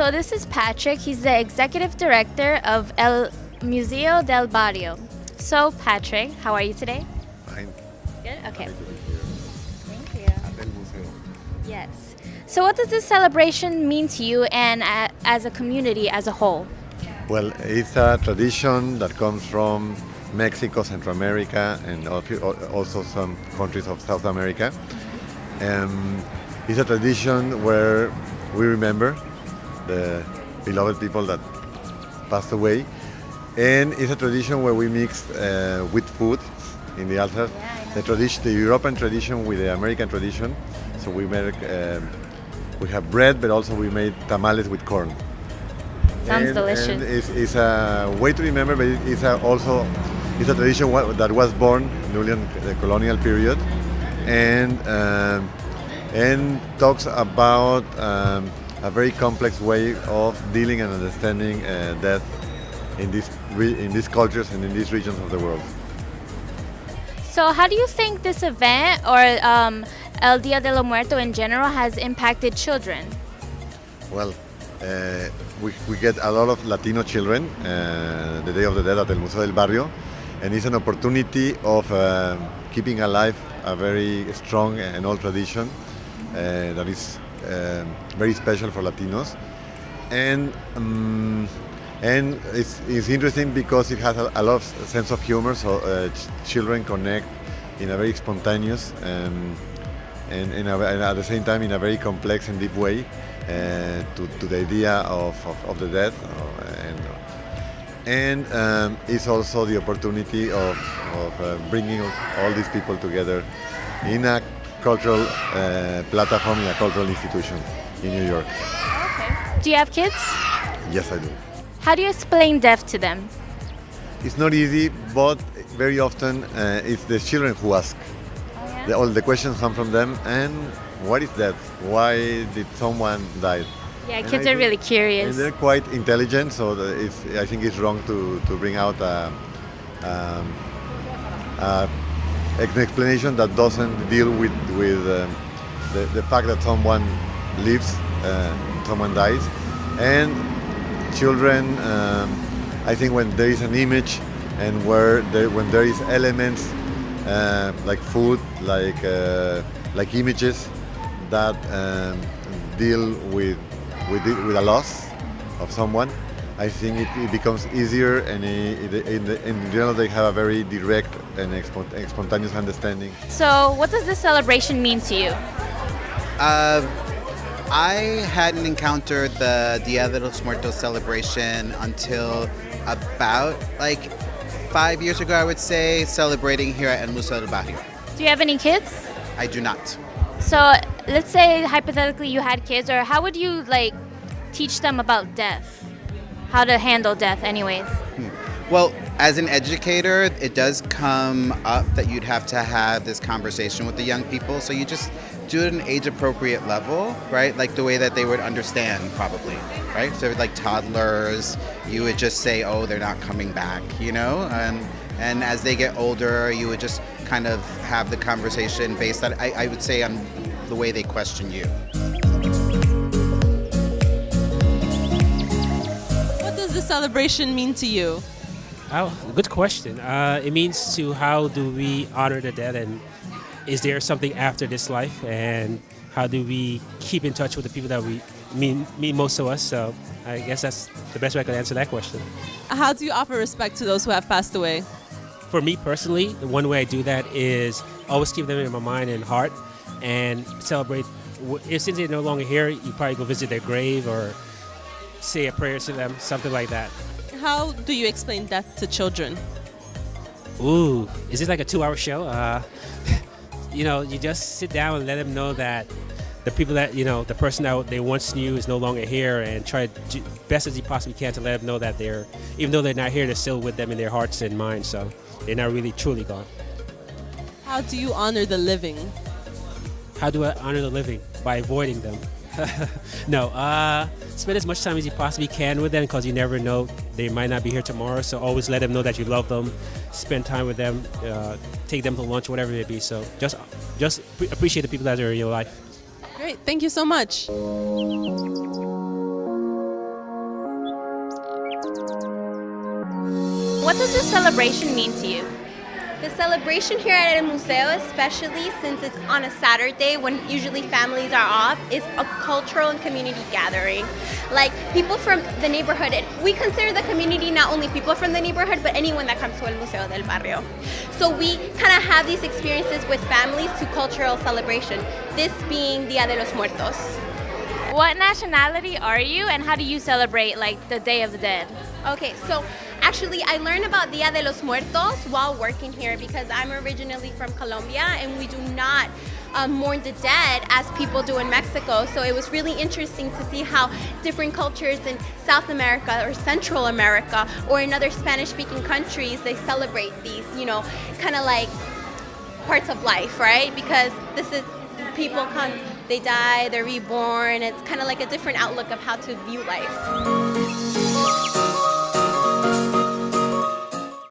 So this is Patrick. He's the executive director of El Museo del Barrio. So Patrick, how are you today? Fine. Good. Okay. Happy to be here Thank you. at El Museo. Yes. So what does this celebration mean to you and uh, as a community as a whole? Well, it's a tradition that comes from Mexico, Central America, and also some countries of South America. Um, it's a tradition where we remember the beloved people that passed away, and it's a tradition where we mix uh, with food in the altar. The tradition, the European tradition with the American tradition. So we make, um, we have bread, but also we made tamales with corn. Sounds And- delicious. And it's, it's a way to remember, but it's a also it's a tradition that was born during the colonial period, and um, and talks about um, a very complex way of dealing and understanding uh, death in these re- in these cultures and in these regions of the world. So how do you think this event or um, El Dia de los Muertos in general has impacted children? Well, uh, we, we get a lot of Latino children uh, the Day of the Dead at El Museo del Barrio, and it's an opportunity of uh, keeping alive a very strong and old tradition uh, that is very special for Latinos. And um, and it's, it's interesting because it has a, a lot of sense of humor, so uh, ch- children connect in a very spontaneous um, and, in a, and at the same time in a very complex and deep way uh, to, to the idea of, of, of the death. uh, and and um, it's also the opportunity of, of uh, bringing all these people together in a cultural uh, platform, in a cultural institution in New York. Do you have kids? Yes, I do. How do you explain death to them? It's not easy, but very often uh, it's the children who ask. The, all the questions come from them. And what is that? Why did someone die? Yeah, And kids I are really curious. And they're quite intelligent, so it's, I think it's wrong to, to bring out a, um, a, an explanation that doesn't deal with, with um, the, the fact that someone lives, uh, someone dies. And children, um, I think when there is an image and where there, when there is elements uh, like food, like uh, like images that um, deal with with it, with a loss of someone, I think it, it becomes easier and it, it, in, the, in general they have a very direct and and spontaneous understanding. So what does this celebration mean to you? Uh, I hadn't encountered the Dia de los Muertos celebration until about like five years ago, I would say, celebrating here at El Museo del Barrio. Do you have any kids? I do not. So let's say hypothetically you had kids, or how would you like teach them about death? How to handle death, anyways. Hmm. Well, as an educator, it does come up that you'd have to have this conversation with the young people. So you just do it at an age appropriate level, right? Like the way that they would understand, probably, right? So, like toddlers, you would just say, oh, they're not coming back, you know? And, and as they get older, you would just kind of have the conversation based on, I, I would say, on the way they question you. Does celebration mean to you? Oh, good question. Uh, it means to how do we honor the dead, and is there something after this life, and how do we keep in touch with the people that we mean mean most to us? So I guess that's the best way I could answer that question. How do you offer respect to those who have passed away? For me personally, the one way I do that is always keep them in my mind and heart, and celebrate. If since they're no longer here, you probably go visit their grave or say a prayer to them, something like that. How do you explain death to children? Ooh, is this like a two-hour show? Uh, you know, you just sit down and let them know that the people that you know, the person that they once knew is no longer here, and try to do best as you possibly can to let them know that they're, even though they're not here, they're still with them in their hearts and minds. So they're not really truly gone. How do you honor the living? How do I honor the living? By avoiding them. no, uh, spend as much time as you possibly can with them because you never know they might not be here tomorrow. So always let them know that you love them. Spend time with them. Uh, take them to lunch, whatever it may be. So just, just appreciate the people that are in your life. Great, thank you so much. What does this celebration mean to you? The celebration here at El Museo, especially since it's on a Saturday when usually families are off, is a cultural and community gathering. Like people from the neighborhood, and we consider the community not only people from the neighborhood, but anyone that comes to El Museo del Barrio. So we kind of have these experiences with families to cultural celebration, this being Dia de los Muertos. What nationality are you and how do you celebrate like the Day of the Dead? Okay, so actually I learned about Dia de los Muertos while working here because I'm originally from Colombia and we do not um, mourn the dead as people do in Mexico. So it was really interesting to see how different cultures in South America or Central America or in other Spanish speaking countries, they celebrate these, you know, kind of like parts of life, right? Because this is people come, they die, they're reborn. It's kind of like a different outlook of how to view life.